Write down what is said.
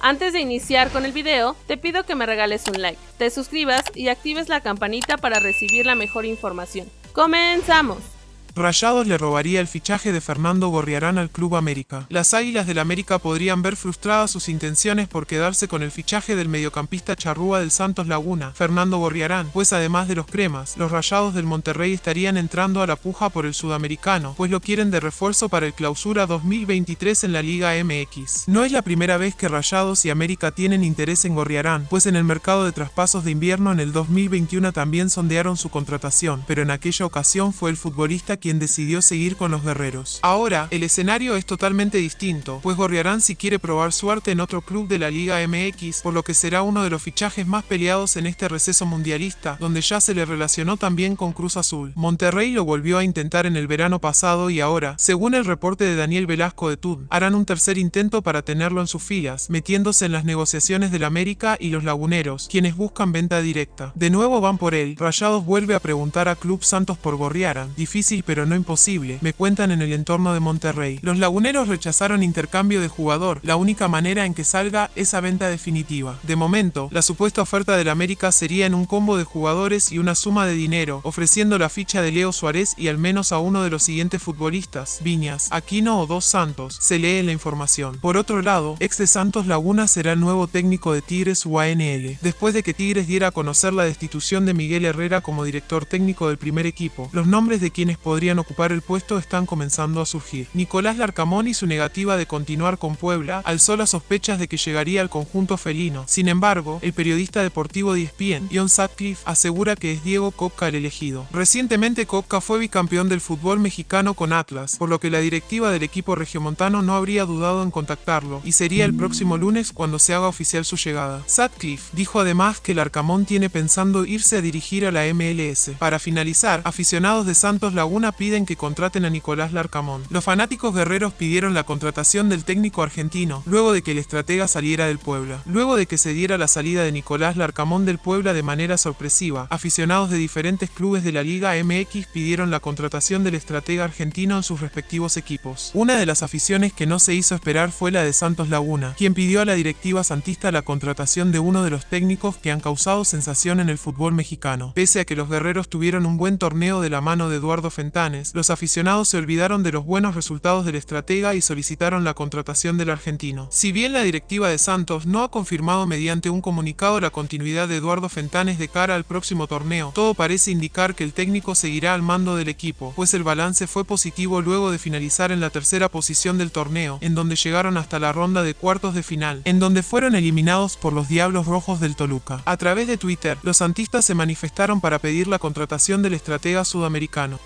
Antes de iniciar con el video, te pido que me regales un like, te suscribas y actives la campanita para recibir la mejor información. ¡Comenzamos! Rayados le robaría el fichaje de Fernando Gorriarán al Club América. Las Águilas del América podrían ver frustradas sus intenciones por quedarse con el fichaje del mediocampista charrúa del Santos Laguna, Fernando Gorriarán, pues además de los cremas, los Rayados del Monterrey estarían entrando a la puja por el sudamericano, pues lo quieren de refuerzo para el clausura 2023 en la Liga MX. No es la primera vez que Rayados y América tienen interés en Gorriarán, pues en el mercado de traspasos de invierno en el 2021 también sondearon su contratación, pero en aquella ocasión fue el futbolista quien quien decidió seguir con los guerreros. Ahora, el escenario es totalmente distinto, pues Gorriarán si quiere probar suerte en otro club de la Liga MX, por lo que será uno de los fichajes más peleados en este receso mundialista, donde ya se le relacionó también con Cruz Azul. Monterrey lo volvió a intentar en el verano pasado y ahora, según el reporte de Daniel Velasco de TUD, harán un tercer intento para tenerlo en sus filas, metiéndose en las negociaciones del América y los Laguneros, quienes buscan venta directa. De nuevo van por él, Rayados vuelve a preguntar a Club Santos por Gorriarán, difícil pero no imposible, me cuentan en el entorno de Monterrey. Los laguneros rechazaron intercambio de jugador, la única manera en que salga esa venta definitiva. De momento, la supuesta oferta del América sería en un combo de jugadores y una suma de dinero, ofreciendo la ficha de Leo Suárez y al menos a uno de los siguientes futbolistas, Viñas, Aquino o Dos Santos, se lee en la información. Por otro lado, ex de Santos Laguna será el nuevo técnico de Tigres UANL. Después de que Tigres diera a conocer la destitución de Miguel Herrera como director técnico del primer equipo, los nombres de quienes podrían ocupar el puesto están comenzando a surgir. Nicolás Larcamón y su negativa de continuar con Puebla alzó las sospechas de que llegaría al conjunto felino. Sin embargo, el periodista deportivo de ESPN, John Sutcliffe, asegura que es Diego Copca el elegido. Recientemente Copca fue bicampeón del fútbol mexicano con Atlas, por lo que la directiva del equipo regiomontano no habría dudado en contactarlo, y sería el próximo lunes cuando se haga oficial su llegada. Sutcliffe dijo además que Larcamón tiene pensando irse a dirigir a la MLS. Para finalizar, aficionados de Santos Laguna piden que contraten a Nicolás Larcamón. Los fanáticos guerreros pidieron la contratación del técnico argentino, luego de que el estratega saliera del Puebla. Luego de que se diera la salida de Nicolás Larcamón del Puebla de manera sorpresiva, aficionados de diferentes clubes de la Liga MX pidieron la contratación del estratega argentino en sus respectivos equipos. Una de las aficiones que no se hizo esperar fue la de Santos Laguna, quien pidió a la directiva santista la contratación de uno de los técnicos que han causado sensación en el fútbol mexicano. Pese a que los guerreros tuvieron un buen torneo de la mano de Eduardo Los aficionados se olvidaron de los buenos resultados del estratega y solicitaron la contratación del argentino. Si bien la directiva de Santos no ha confirmado mediante un comunicado la continuidad de Eduardo Fentanes de cara al próximo torneo, todo parece indicar que el técnico seguirá al mando del equipo, pues el balance fue positivo luego de finalizar en la tercera posición del torneo, en donde llegaron hasta la ronda de cuartos de final, en donde fueron eliminados por los Diablos Rojos del Toluca. A través de Twitter, los santistas se manifestaron para pedir la contratación del estratega sudamericano.